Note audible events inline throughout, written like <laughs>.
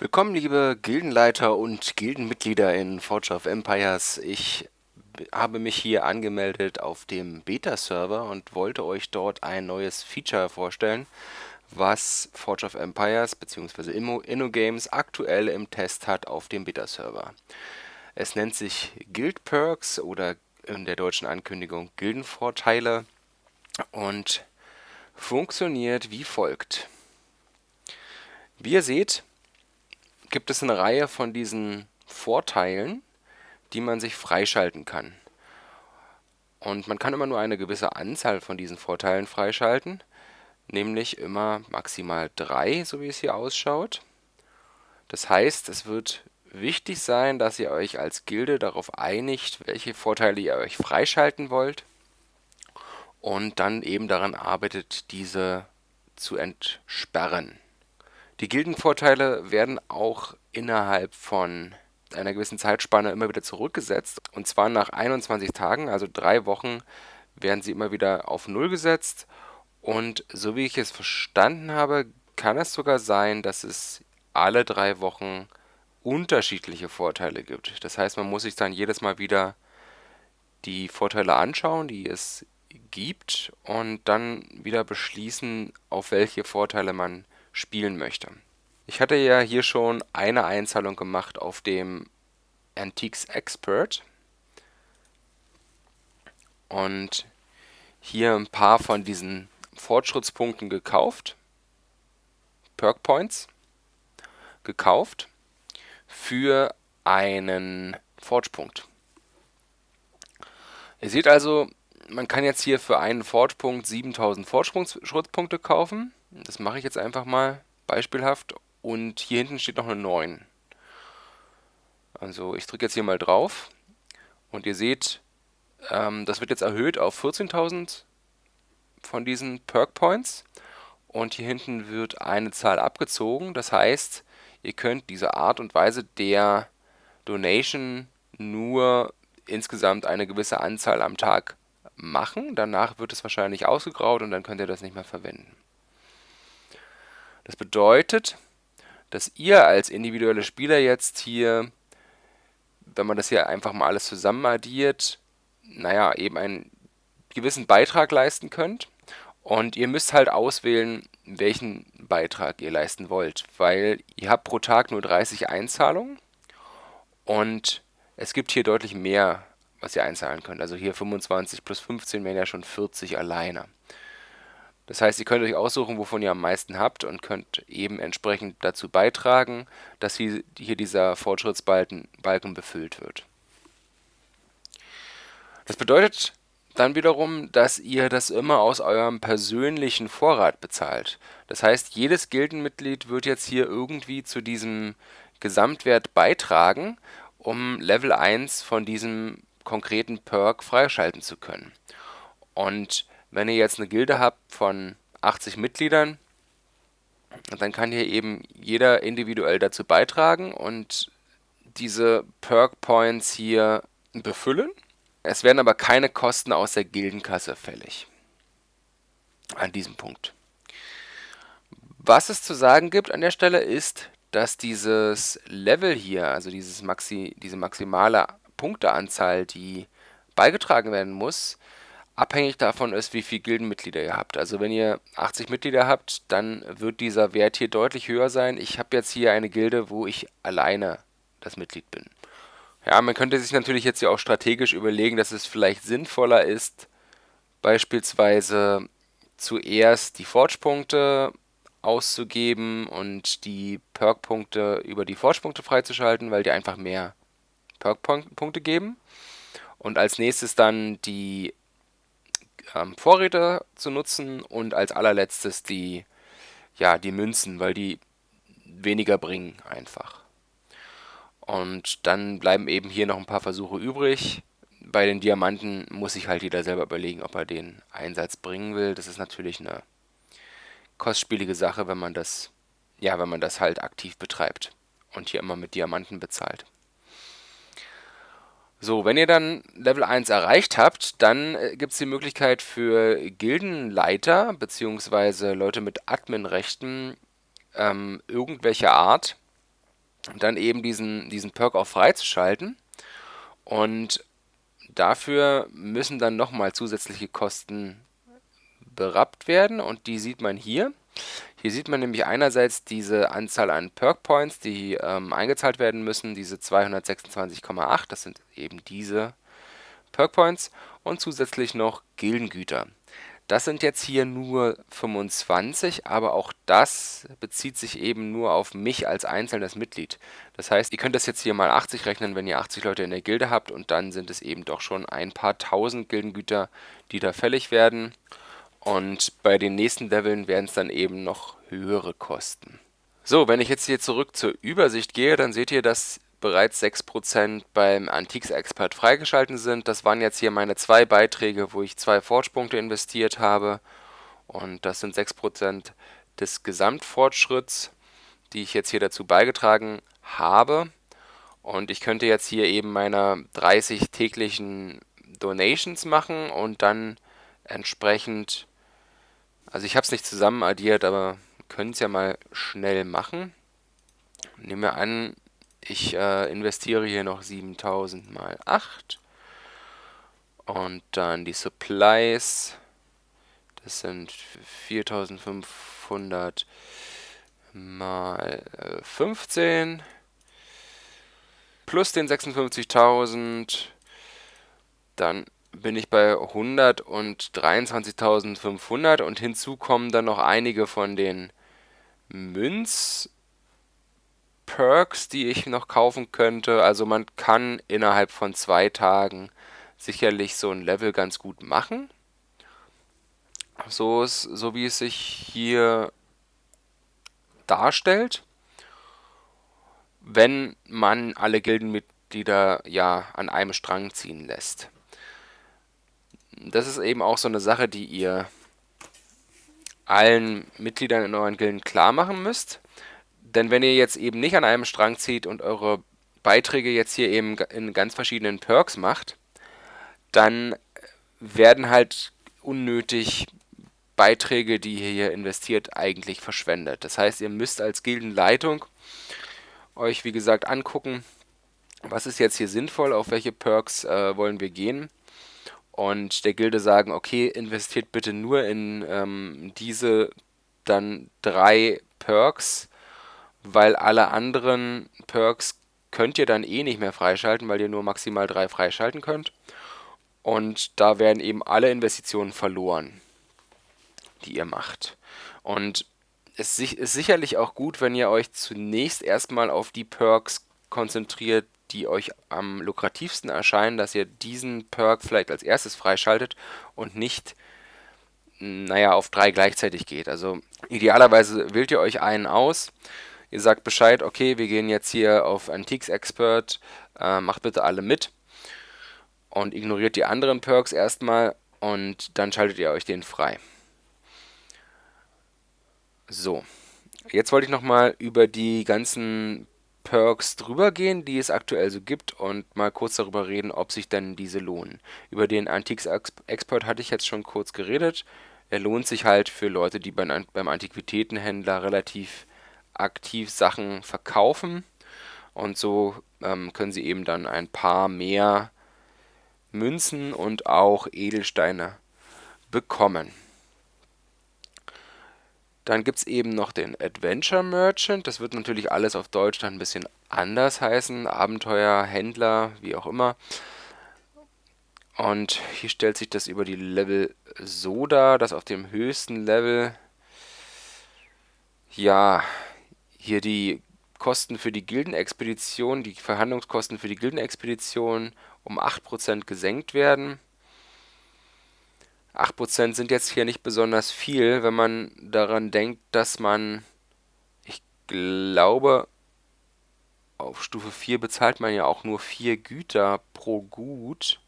Willkommen, liebe Gildenleiter und Gildenmitglieder in Forge of Empires. Ich habe mich hier angemeldet auf dem Beta-Server und wollte euch dort ein neues Feature vorstellen, was Forge of Empires bzw. InnoGames aktuell im Test hat auf dem Beta-Server. Es nennt sich Guild Perks oder in der deutschen Ankündigung Gildenvorteile und funktioniert wie folgt. Wie ihr seht, gibt es eine Reihe von diesen Vorteilen, die man sich freischalten kann. Und man kann immer nur eine gewisse Anzahl von diesen Vorteilen freischalten, nämlich immer maximal drei, so wie es hier ausschaut. Das heißt, es wird wichtig sein, dass ihr euch als Gilde darauf einigt, welche Vorteile ihr euch freischalten wollt und dann eben daran arbeitet, diese zu entsperren. Die Gildenvorteile werden auch innerhalb von einer gewissen Zeitspanne immer wieder zurückgesetzt. Und zwar nach 21 Tagen, also drei Wochen, werden sie immer wieder auf Null gesetzt. Und so wie ich es verstanden habe, kann es sogar sein, dass es alle drei Wochen unterschiedliche Vorteile gibt. Das heißt, man muss sich dann jedes Mal wieder die Vorteile anschauen, die es gibt und dann wieder beschließen, auf welche Vorteile man spielen möchte. Ich hatte ja hier schon eine Einzahlung gemacht auf dem Antiques Expert und hier ein paar von diesen Fortschrittspunkten gekauft, Perk Points gekauft für einen Forge-Punkt. Ihr seht also, man kann jetzt hier für einen Forge-Punkt 7000 Fortschrittspunkte kaufen. Das mache ich jetzt einfach mal beispielhaft. Und hier hinten steht noch eine 9. Also ich drücke jetzt hier mal drauf und ihr seht, ähm, das wird jetzt erhöht auf 14.000 von diesen Perk Points. Und hier hinten wird eine Zahl abgezogen. Das heißt, ihr könnt diese Art und Weise der Donation nur insgesamt eine gewisse Anzahl am Tag machen. Danach wird es wahrscheinlich ausgegraut und dann könnt ihr das nicht mehr verwenden. Das bedeutet, dass ihr als individuelle Spieler jetzt hier, wenn man das hier einfach mal alles zusammen addiert, naja, eben einen gewissen Beitrag leisten könnt. Und ihr müsst halt auswählen, welchen Beitrag ihr leisten wollt, weil ihr habt pro Tag nur 30 Einzahlungen und es gibt hier deutlich mehr, was ihr einzahlen könnt. Also hier 25 plus 15 wären ja schon 40 alleine. Das heißt, ihr könnt euch aussuchen, wovon ihr am meisten habt und könnt eben entsprechend dazu beitragen, dass hier, dieser Fortschrittsbalken Balken befüllt wird. Das bedeutet dann wiederum, dass ihr das immer aus eurem persönlichen Vorrat bezahlt. Das heißt, jedes Gildenmitglied wird jetzt hier irgendwie zu diesem Gesamtwert beitragen, um Level 1 von diesem konkreten Perk freischalten zu können. Und wenn ihr jetzt eine Gilde habt von 80 Mitgliedern, dann kann hier eben jeder individuell dazu beitragen und diese Perk Points hier befüllen. Es werden aber keine Kosten aus der Gildenkasse fällig. An diesem Punkt. Was es zu sagen gibt an der Stelle ist, dass dieses Level hier, also dieses Maxi, diese maximale Punkteanzahl, die beigetragen werden muss, abhängig davon ist, wie viele Gildenmitglieder ihr habt. Also wenn ihr 80 Mitglieder habt, dann wird dieser Wert hier deutlich höher sein. Ich habe jetzt hier eine Gilde, wo ich alleine das Mitglied bin. Ja, man könnte sich natürlich jetzt ja auch strategisch überlegen, dass es vielleicht sinnvoller ist, beispielsweise zuerst die Forge-Punkte auszugeben und die Perk-Punkte über die Forge-Punkte freizuschalten, weil die einfach mehr Perk-Punkte geben. Und als nächstes dann die ähm, Vorräte zu nutzen und als allerletztes die, ja, die Münzen, weil die weniger bringen einfach. Und dann bleiben eben hier noch ein paar Versuche übrig. Bei den Diamanten muss sich halt jeder selber überlegen, ob er den Einsatz bringen will. Das ist natürlich eine kostspielige Sache, wenn man das, ja, wenn man das halt aktiv betreibt und hier immer mit Diamanten bezahlt. So, wenn ihr dann Level 1 erreicht habt, dann äh, gibt es die Möglichkeit für Gildenleiter bzw. Leute mit Adminrechten ähm, irgendwelcher Art dann eben diesen, diesen Perk auch freizuschalten. Und dafür müssen dann nochmal zusätzliche Kosten berappt werden und die sieht man hier. Hier sieht man nämlich einerseits diese Anzahl an Perk Points, die ähm, eingezahlt werden müssen, diese 226,8, das sind eben diese Perk Points und zusätzlich noch Gildengüter. Das sind jetzt hier nur 25, aber auch das bezieht sich eben nur auf mich als einzelnes Mitglied. Das heißt, ihr könnt das jetzt hier mal 80 rechnen, wenn ihr 80 Leute in der Gilde habt und dann sind es eben doch schon ein paar tausend Gildengüter, die da fällig werden. Und bei den nächsten Leveln werden es dann eben noch höhere Kosten. So, wenn ich jetzt hier zurück zur Übersicht gehe, dann seht ihr, dass bereits 6% beim Antiques Expert freigeschalten sind. Das waren jetzt hier meine zwei Beiträge, wo ich zwei Fortspunkte investiert habe. Und das sind 6% des Gesamtfortschritts, die ich jetzt hier dazu beigetragen habe. Und ich könnte jetzt hier eben meine 30 täglichen Donations machen und dann entsprechend, also ich habe es nicht zusammen addiert, aber können es ja mal schnell machen. Nehmen wir an, ich äh, investiere hier noch 7000 mal 8. Und dann die Supplies. Das sind 4500 mal äh, 15. Plus den 56.000. Dann bin ich bei 123.500 und hinzu kommen dann noch einige von den Münz Perks, die ich noch kaufen könnte. Also man kann innerhalb von zwei Tagen sicherlich so ein Level ganz gut machen. So, ist, so wie es sich hier darstellt. Wenn man alle Gildenmitglieder ja an einem Strang ziehen lässt. Das ist eben auch so eine Sache, die ihr allen Mitgliedern in euren Gilden klar machen müsst. Denn wenn ihr jetzt eben nicht an einem Strang zieht und eure Beiträge jetzt hier eben in ganz verschiedenen Perks macht, dann werden halt unnötig Beiträge, die ihr hier investiert, eigentlich verschwendet. Das heißt, ihr müsst als Gildenleitung euch, wie gesagt, angucken, was ist jetzt hier sinnvoll, auf welche Perks äh, wollen wir gehen und der Gilde sagen, okay, investiert bitte nur in ähm, diese dann drei Perks, weil alle anderen Perks könnt ihr dann eh nicht mehr freischalten, weil ihr nur maximal drei freischalten könnt. Und da werden eben alle Investitionen verloren, die ihr macht. Und es ist sicherlich auch gut, wenn ihr euch zunächst erstmal auf die Perks konzentriert, die euch am lukrativsten erscheinen, dass ihr diesen Perk vielleicht als erstes freischaltet und nicht, naja, auf drei gleichzeitig geht. Also idealerweise wählt ihr euch einen aus, Ihr sagt Bescheid, okay, wir gehen jetzt hier auf Antiques Expert, äh, macht bitte alle mit und ignoriert die anderen Perks erstmal und dann schaltet ihr euch den frei. So, jetzt wollte ich nochmal über die ganzen Perks drüber gehen, die es aktuell so gibt und mal kurz darüber reden, ob sich denn diese lohnen. Über den Antiques Expert hatte ich jetzt schon kurz geredet. Er lohnt sich halt für Leute, die beim, beim Antiquitätenhändler relativ aktiv Sachen verkaufen und so ähm, können sie eben dann ein paar mehr Münzen und auch Edelsteine bekommen. Dann gibt es eben noch den Adventure Merchant. Das wird natürlich alles auf Deutsch dann ein bisschen anders heißen. Abenteuer, Händler, wie auch immer. Und hier stellt sich das über die Level so dar, dass auf dem höchsten Level ja hier die Kosten für die Gildenexpedition, die Verhandlungskosten für die Gildenexpedition um 8% gesenkt werden. 8% sind jetzt hier nicht besonders viel, wenn man daran denkt, dass man, ich glaube, auf Stufe 4 bezahlt man ja auch nur 4 Güter pro Gut.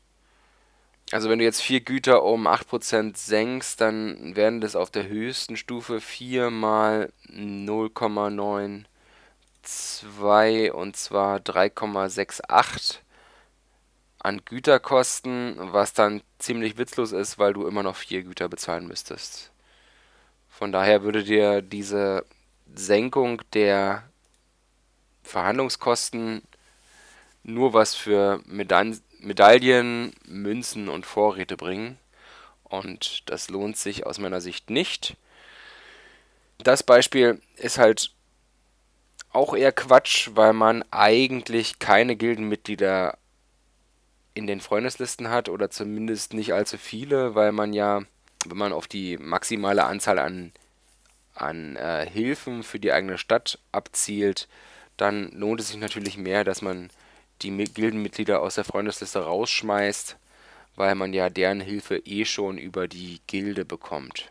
Also wenn du jetzt 4 Güter um 8% senkst, dann werden das auf der höchsten Stufe 4 mal 0,92 und zwar 3,68 an Güterkosten, was dann ziemlich witzlos ist, weil du immer noch 4 Güter bezahlen müsstest. Von daher würde dir diese Senkung der Verhandlungskosten nur was für Medaillen, Medaillen, Münzen und Vorräte bringen. Und das lohnt sich aus meiner Sicht nicht. Das Beispiel ist halt auch eher Quatsch, weil man eigentlich keine Gildenmitglieder in den Freundeslisten hat oder zumindest nicht allzu viele, weil man ja, wenn man auf die maximale Anzahl an, an äh, Hilfen für die eigene Stadt abzielt, dann lohnt es sich natürlich mehr, dass man die Gildenmitglieder aus der Freundesliste rausschmeißt, weil man ja deren Hilfe eh schon über die Gilde bekommt.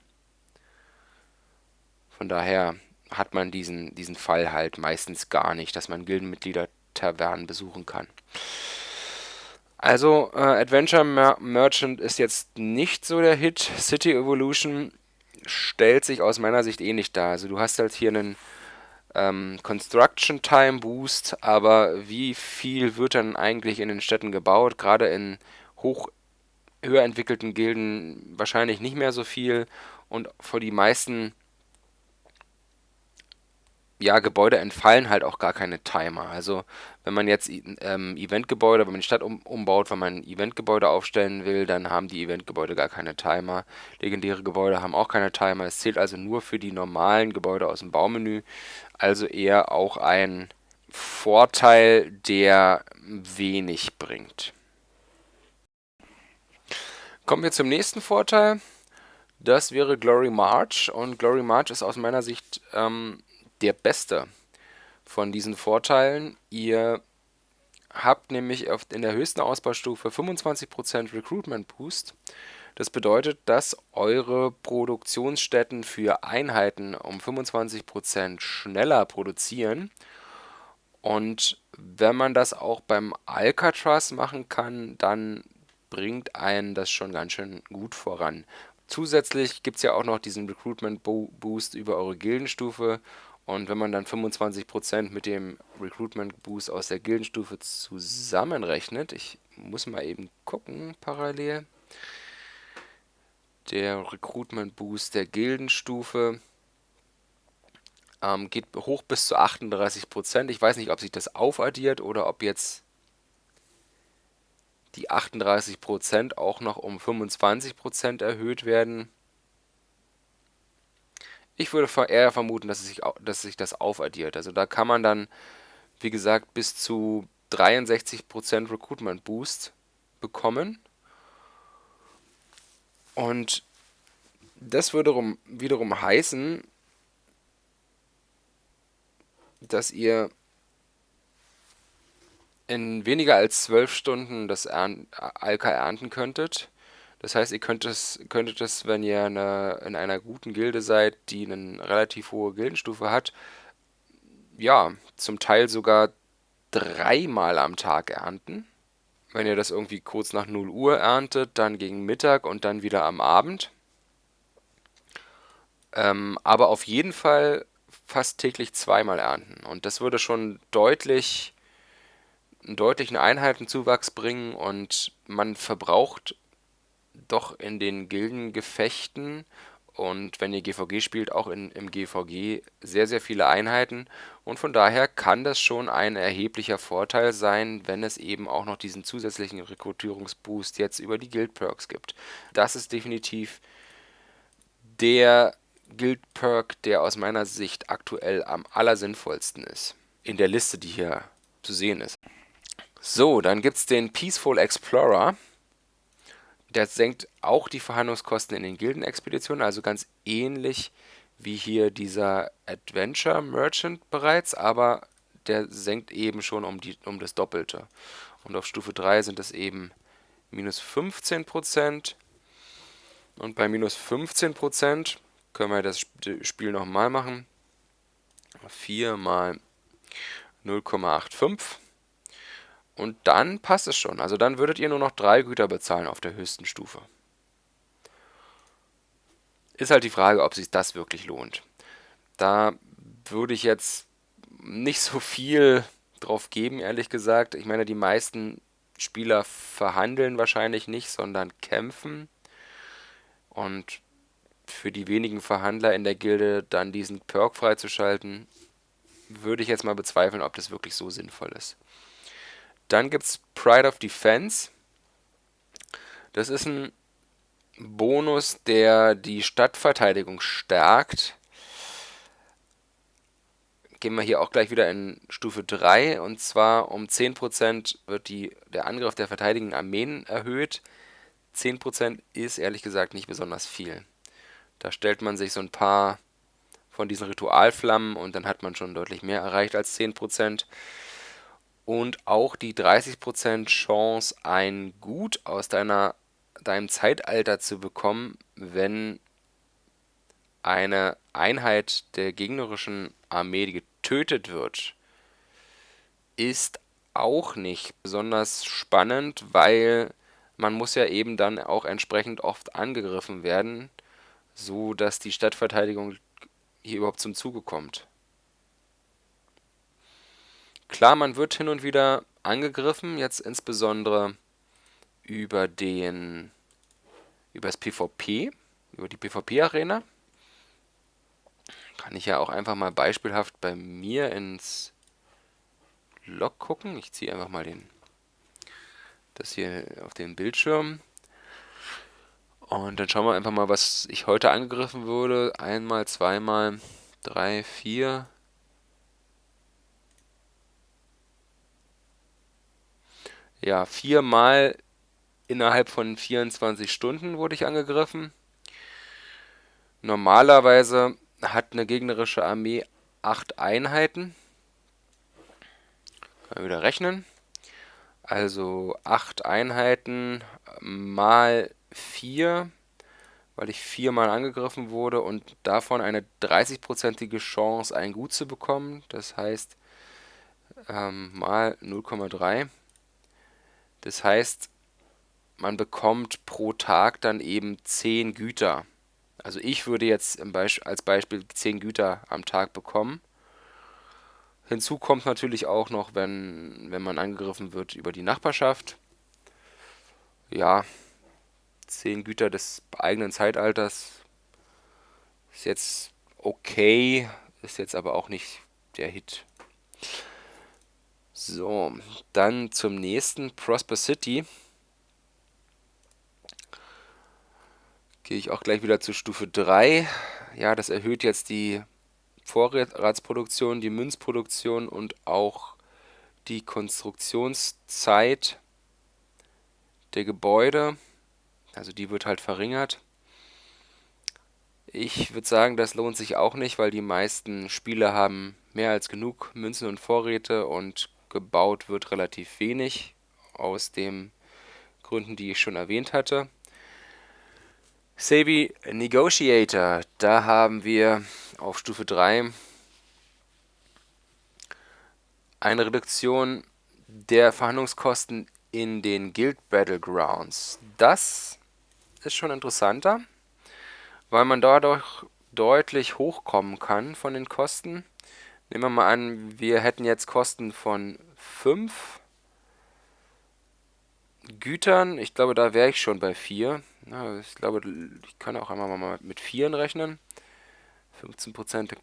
Von daher hat man diesen, diesen Fall halt meistens gar nicht, dass man Gildenmitglieder Tavernen besuchen kann. Also, äh, Adventure Mer Merchant ist jetzt nicht so der Hit. City Evolution stellt sich aus meiner Sicht ähnlich eh dar. Also, du hast halt hier einen ähm, Construction Time Boost, aber wie viel wird dann eigentlich in den Städten gebaut? Gerade in hoch höher entwickelten Gilden wahrscheinlich nicht mehr so viel und für die meisten ja, Gebäude entfallen halt auch gar keine Timer. Also wenn man jetzt ähm, Eventgebäude, wenn man die Stadt um, umbaut, wenn man Eventgebäude aufstellen will, dann haben die Eventgebäude gar keine Timer. Legendäre Gebäude haben auch keine Timer. Es zählt also nur für die normalen Gebäude aus dem Baumenü. Also eher auch ein Vorteil, der wenig bringt. Kommen wir zum nächsten Vorteil. Das wäre Glory March und Glory March ist aus meiner Sicht ähm, der beste von diesen Vorteilen. Ihr habt nämlich in der höchsten Ausbaustufe 25% Recruitment Boost. Das bedeutet, dass eure Produktionsstätten für Einheiten um 25% schneller produzieren. Und wenn man das auch beim Alcatraz machen kann, dann bringt einen das schon ganz schön gut voran. Zusätzlich gibt es ja auch noch diesen Recruitment Boost über eure Gildenstufe und wenn man dann 25% mit dem Recruitment Boost aus der Gildenstufe zusammenrechnet, ich muss mal eben gucken parallel, der Recruitment Boost der Gildenstufe ähm, geht hoch bis zu 38%. Ich weiß nicht, ob sich das aufaddiert oder ob jetzt die 38% auch noch um 25% erhöht werden. Ich würde eher vermuten, dass, es sich, dass sich das aufaddiert. Also da kann man dann, wie gesagt, bis zu 63% Recruitment Boost bekommen. Und das würde wiederum heißen, dass ihr in weniger als 12 Stunden das Alka ernten könntet. Das heißt, ihr könnt es, könntet es, wenn ihr eine, in einer guten Gilde seid, die eine relativ hohe Gildenstufe hat, ja, zum Teil sogar dreimal am Tag ernten. Wenn ihr das irgendwie kurz nach 0 Uhr erntet, dann gegen Mittag und dann wieder am Abend. Ähm, aber auf jeden Fall fast täglich zweimal ernten. Und das würde schon deutlich, einen deutlichen Einheitenzuwachs bringen und man verbraucht doch in den Gildengefechten und wenn ihr GVG spielt, auch in, im GVG sehr, sehr viele Einheiten. Und von daher kann das schon ein erheblicher Vorteil sein, wenn es eben auch noch diesen zusätzlichen Rekrutierungsboost jetzt über die Guild-Perks gibt. Das ist definitiv der Guild-Perk, der aus meiner Sicht aktuell am allersinnvollsten ist. In der Liste, die hier zu sehen ist. So, dann gibt es den Peaceful Explorer. Der senkt auch die Verhandlungskosten in den Gildenexpeditionen, also ganz ähnlich wie hier dieser Adventure Merchant bereits, aber der senkt eben schon um, die, um das Doppelte. Und auf Stufe 3 sind es eben minus 15%. Und bei minus 15% können wir das Spiel nochmal machen. 4 mal 0,85 und dann passt es schon. Also dann würdet ihr nur noch drei Güter bezahlen auf der höchsten Stufe. Ist halt die Frage, ob sich das wirklich lohnt. Da würde ich jetzt nicht so viel drauf geben, ehrlich gesagt. Ich meine, die meisten Spieler verhandeln wahrscheinlich nicht, sondern kämpfen. Und für die wenigen Verhandler in der Gilde dann diesen Perk freizuschalten, würde ich jetzt mal bezweifeln, ob das wirklich so sinnvoll ist. Dann gibt es Pride of Defense. Das ist ein Bonus, der die Stadtverteidigung stärkt. Gehen wir hier auch gleich wieder in Stufe 3 und zwar um 10% wird die, der Angriff der verteidigenden Armeen erhöht. 10% ist ehrlich gesagt nicht besonders viel. Da stellt man sich so ein paar von diesen Ritualflammen und dann hat man schon deutlich mehr erreicht als 10% und auch die 30% Chance, ein Gut aus deiner, deinem Zeitalter zu bekommen, wenn eine Einheit der gegnerischen Armee getötet wird, ist auch nicht besonders spannend, weil man muss ja eben dann auch entsprechend oft angegriffen werden, so dass die Stadtverteidigung hier überhaupt zum Zuge kommt. Klar, man wird hin und wieder angegriffen, jetzt insbesondere über den über das PvP, über die PvP-Arena. Kann ich ja auch einfach mal beispielhaft bei mir ins Log gucken. Ich ziehe einfach mal den das hier auf den Bildschirm. Und dann schauen wir einfach mal, was ich heute angegriffen wurde. Einmal, zweimal, drei, vier, ja, viermal innerhalb von 24 Stunden wurde ich angegriffen. Normalerweise hat eine gegnerische Armee acht Einheiten. Können wir wieder rechnen. Also acht Einheiten mal vier, weil ich viermal angegriffen wurde und davon eine 30-prozentige Chance, ein Gut zu bekommen. Das heißt ähm, mal 0,3 das heißt, man bekommt pro Tag dann eben 10 Güter. Also ich würde jetzt als Beispiel 10 Güter am Tag bekommen. Hinzu kommt natürlich auch noch, wenn, wenn man angegriffen wird über die Nachbarschaft. Ja, 10 Güter des eigenen Zeitalters ist jetzt okay, ist jetzt aber auch nicht der Hit. So, dann zum nächsten, Prosper City. Gehe ich auch gleich wieder zu Stufe 3. Ja, das erhöht jetzt die Vorratsproduktion, die Münzproduktion und auch die Konstruktionszeit der Gebäude. Also die wird halt verringert. Ich würde sagen, das lohnt sich auch nicht, weil die meisten Spieler haben mehr als genug Münzen und Vorräte und gebaut wird relativ wenig, aus den Gründen, die ich schon erwähnt hatte. Sabi Negotiator, da haben wir auf Stufe 3 eine Reduktion der Verhandlungskosten in den Guild Battlegrounds. Das ist schon interessanter, weil man dadurch deutlich hochkommen kann von den Kosten. Nehmen wir mal an, wir hätten jetzt Kosten von 5 Gütern. Ich glaube, da wäre ich schon bei 4. Ja, ich glaube, ich kann auch einmal mal mit 4 rechnen. 15%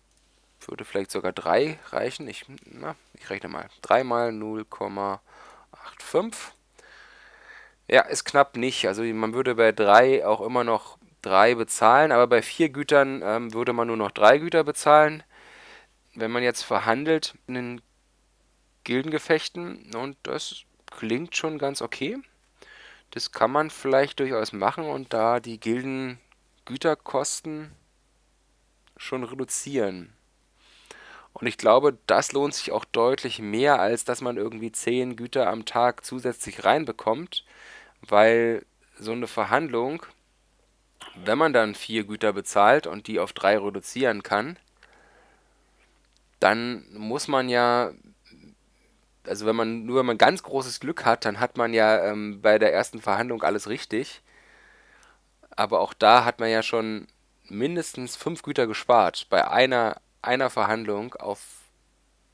würde vielleicht sogar 3 reichen. Ich, na, ich rechne mal. 3 mal 0,85. Ja, ist knapp nicht. Also man würde bei 3 auch immer noch 3 bezahlen, aber bei 4 Gütern ähm, würde man nur noch 3 Güter bezahlen wenn man jetzt verhandelt in den Gildengefechten und das klingt schon ganz okay. Das kann man vielleicht durchaus machen und da die Gildengüterkosten schon reduzieren. Und ich glaube, das lohnt sich auch deutlich mehr, als dass man irgendwie 10 Güter am Tag zusätzlich reinbekommt, weil so eine Verhandlung, wenn man dann 4 Güter bezahlt und die auf 3 reduzieren kann, dann muss man ja, also wenn man nur wenn man ganz großes Glück hat, dann hat man ja ähm, bei der ersten Verhandlung alles richtig. Aber auch da hat man ja schon mindestens fünf Güter gespart bei einer, einer Verhandlung auf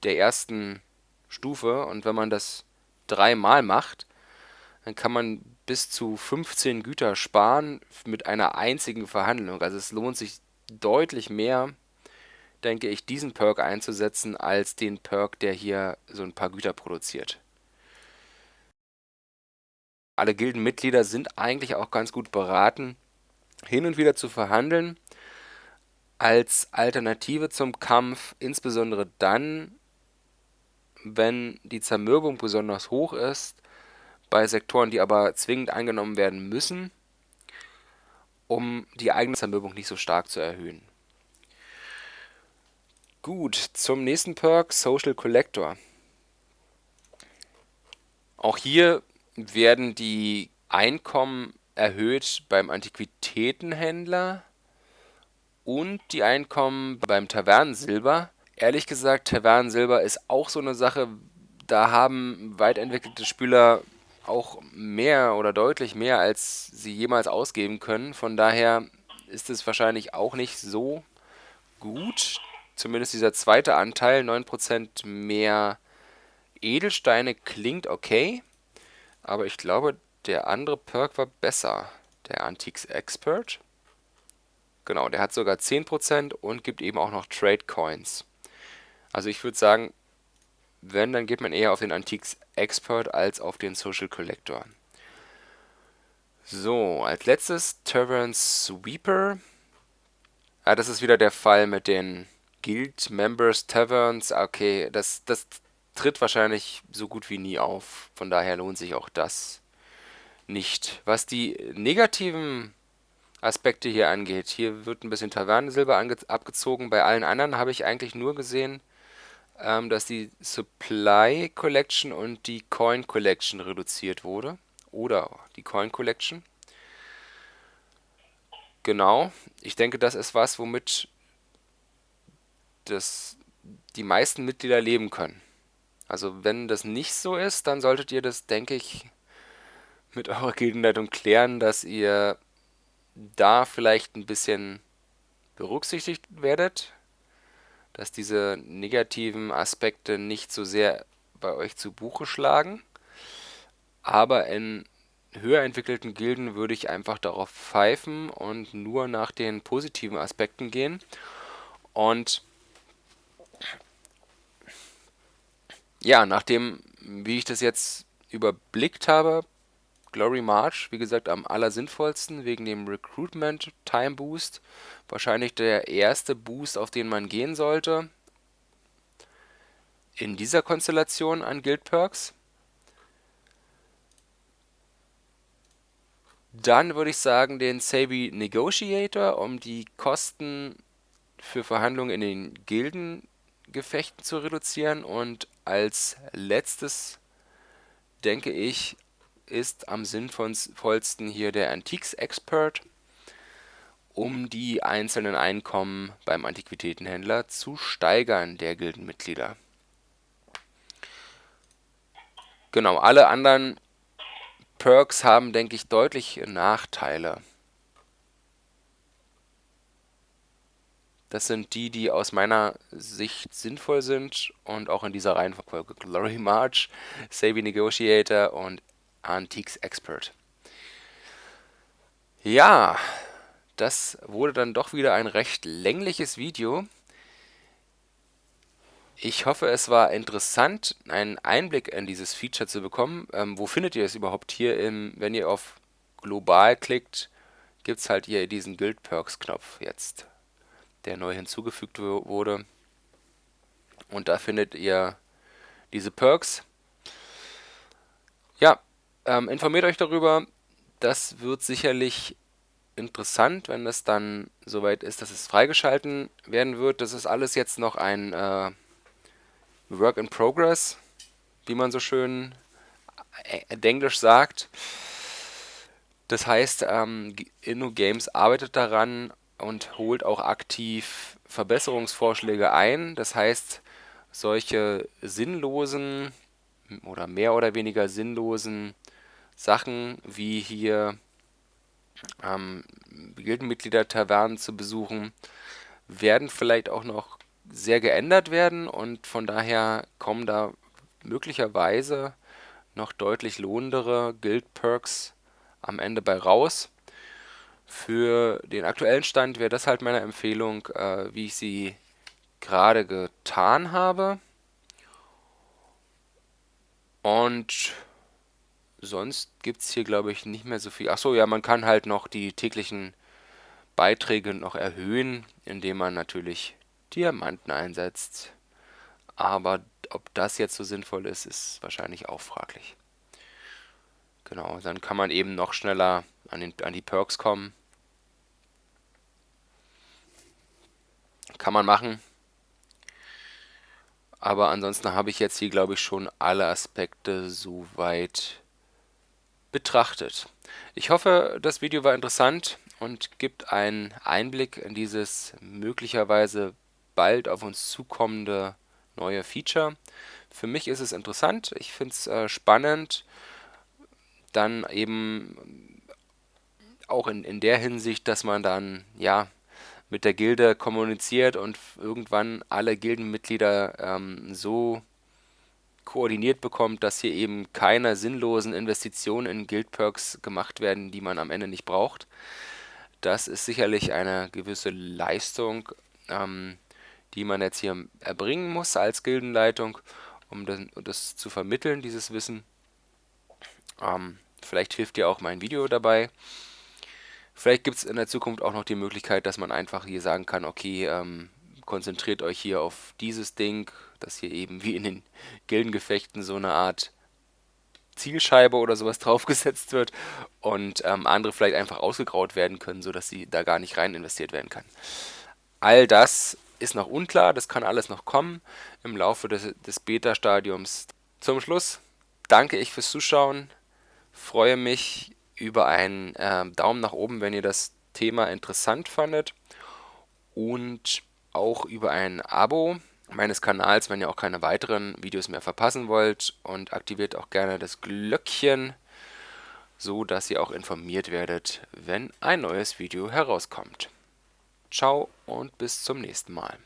der ersten Stufe. Und wenn man das dreimal macht, dann kann man bis zu 15 Güter sparen mit einer einzigen Verhandlung. Also es lohnt sich deutlich mehr, denke ich, diesen Perk einzusetzen, als den Perk, der hier so ein paar Güter produziert. Alle Gildenmitglieder sind eigentlich auch ganz gut beraten, hin und wieder zu verhandeln, als Alternative zum Kampf, insbesondere dann, wenn die Zermürbung besonders hoch ist, bei Sektoren, die aber zwingend eingenommen werden müssen, um die eigene Zermürbung nicht so stark zu erhöhen. Gut, zum nächsten Perk, Social Collector. Auch hier werden die Einkommen erhöht beim Antiquitätenhändler und die Einkommen beim Tavernensilber. Ehrlich gesagt, Tavernensilber ist auch so eine Sache, da haben weit entwickelte Spieler auch mehr oder deutlich mehr, als sie jemals ausgeben können. Von daher ist es wahrscheinlich auch nicht so gut. Zumindest dieser zweite Anteil, 9% mehr Edelsteine, klingt okay. Aber ich glaube, der andere Perk war besser. Der Antiques Expert. Genau, der hat sogar 10% und gibt eben auch noch Trade Coins. Also ich würde sagen, wenn, dann geht man eher auf den Antiques Expert als auf den Social Collector. So, als letztes Tavern Sweeper. Ah, das ist wieder der Fall mit den Guild Members Taverns. Okay, das, das tritt wahrscheinlich so gut wie nie auf. Von daher lohnt sich auch das nicht. Was die negativen Aspekte hier angeht, hier wird ein bisschen Tavernensilber abgezogen. Bei allen anderen habe ich eigentlich nur gesehen, ähm, dass die Supply Collection und die Coin Collection reduziert wurde. Oder die Coin Collection. Genau. Ich denke, das ist was, womit das die meisten Mitglieder leben können. Also wenn das nicht so ist, dann solltet ihr das, denke ich, mit eurer Gildenleitung klären, dass ihr da vielleicht ein bisschen berücksichtigt werdet dass diese negativen Aspekte nicht so sehr bei euch zu Buche schlagen. Aber in höher entwickelten Gilden würde ich einfach darauf pfeifen und nur nach den positiven Aspekten gehen. Und ja, nachdem, wie ich das jetzt überblickt habe, Glory March, wie gesagt, am allersinnvollsten wegen dem Recruitment Time Boost. Wahrscheinlich der erste Boost, auf den man gehen sollte. In dieser Konstellation an Guild Perks. Dann würde ich sagen den Savvy Negotiator, um die Kosten für Verhandlungen in den Gildengefechten zu reduzieren. Und als letztes denke ich ist am sinnvollsten hier der Antiques Expert, um die einzelnen Einkommen beim Antiquitätenhändler zu steigern der Gildenmitglieder. Genau, alle anderen Perks haben, denke ich, deutlich Nachteile. Das sind die, die aus meiner Sicht sinnvoll sind und auch in dieser Reihenfolge Glory March, Savvy Negotiator und Antiques Expert. Ja, das wurde dann doch wieder ein recht längliches Video. Ich hoffe, es war interessant, einen Einblick in dieses Feature zu bekommen. Ähm, wo findet ihr es überhaupt hier? Im, wenn ihr auf Global klickt, gibt es halt hier diesen Guild Perks Knopf jetzt, der neu hinzugefügt wurde. Und da findet ihr diese Perks. Ja, ähm, informiert euch darüber. Das wird sicherlich interessant, wenn es dann soweit ist, dass es freigeschalten werden wird. Das ist alles jetzt noch ein äh, Work in Progress, wie man so schön äh, englisch sagt. Das heißt, ähm, InnoGames arbeitet daran und holt auch aktiv Verbesserungsvorschläge ein. Das heißt, solche sinnlosen oder mehr oder weniger sinnlosen Sachen wie hier ähm, Gildenmitglieder-Tavernen zu besuchen, werden vielleicht auch noch sehr geändert werden und von daher kommen da möglicherweise noch deutlich lohnendere Guild-Perks am Ende bei raus. Für den aktuellen Stand wäre das halt meine Empfehlung, äh, wie ich sie gerade getan habe. Und sonst gibt es hier, glaube ich, nicht mehr so viel. Achso, ja, man kann halt noch die täglichen Beiträge noch erhöhen, indem man natürlich Diamanten einsetzt. Aber ob das jetzt so sinnvoll ist, ist wahrscheinlich auch fraglich. Genau, dann kann man eben noch schneller an, den, an die Perks kommen. Kann man machen. Aber ansonsten habe ich jetzt hier, glaube ich, schon alle Aspekte soweit betrachtet. Ich hoffe, das Video war interessant und gibt einen Einblick in dieses möglicherweise bald auf uns zukommende neue Feature. Für mich ist es interessant, ich finde es äh, spannend, dann eben auch in, in der Hinsicht, dass man dann ja mit der Gilde kommuniziert und irgendwann alle Gildenmitglieder ähm, so koordiniert bekommt, dass hier eben keine sinnlosen Investitionen in Guildperks gemacht werden, die man am Ende nicht braucht. Das ist sicherlich eine gewisse Leistung, ähm, die man jetzt hier erbringen muss als Gildenleitung, um das, das zu vermitteln, dieses Wissen. Ähm, vielleicht hilft dir auch mein Video dabei. Vielleicht gibt es in der Zukunft auch noch die Möglichkeit, dass man einfach hier sagen kann, okay, ähm, konzentriert euch hier auf dieses Ding, dass hier eben wie in den Gildengefechten so eine Art Zielscheibe oder sowas <laughs> draufgesetzt wird und ähm, andere vielleicht einfach ausgegraut werden können, sodass sie da gar nicht rein investiert werden kann. All das ist noch unklar, das kann alles noch kommen im Laufe des, des Beta-Stadiums. Zum Schluss danke ich fürs Zuschauen, freue mich über einen äh, Daumen nach oben, wenn ihr das Thema interessant fandet und auch über ein Abo meines Kanals, wenn ihr auch keine weiteren Videos mehr verpassen wollt und aktiviert auch gerne das Glöckchen, so dass ihr auch informiert werdet, wenn ein neues Video herauskommt. Ciao und bis zum nächsten Mal.